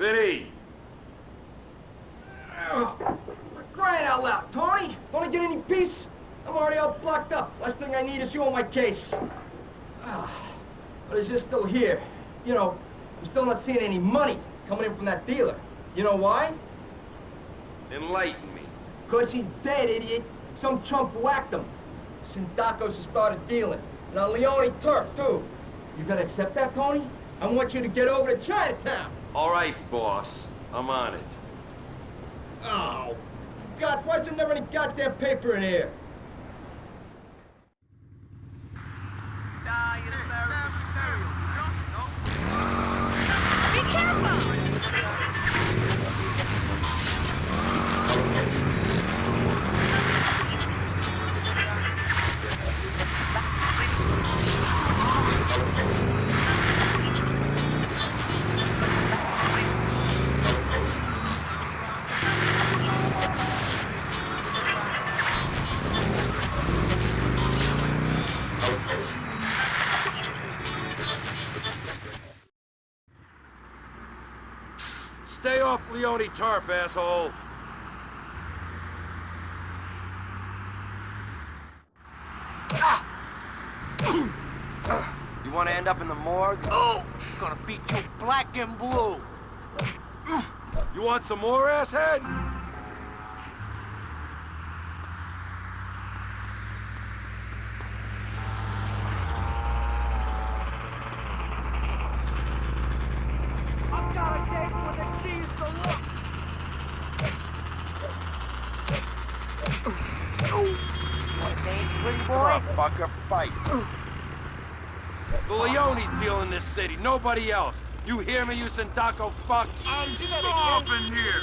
Vinny! Oh, for crying out loud, Tony! Don't I get any peace? I'm already all blocked up. Last thing I need is you on my case. Ah, but it's just still here. You know, I'm still not seeing any money coming in from that dealer. You know why? Enlighten me. Because he's dead, idiot. Some chump whacked him. Sindaccos has started dealing. And on Leone turf, too. You gonna accept that, Tony? I want you to get over to Chinatown. All right, boss. I'm on it. Oh, God, why is there never any goddamn paper in here? Stay off Leone Tarp, asshole! You want to end up in the morgue? Oh, gonna beat you black and blue. You want some more, asshead? What a dance, pretty boy? on, fucker, fight. The Leone's dealing this city, nobody else. You hear me, you Sindacco fucks? I'm starving here.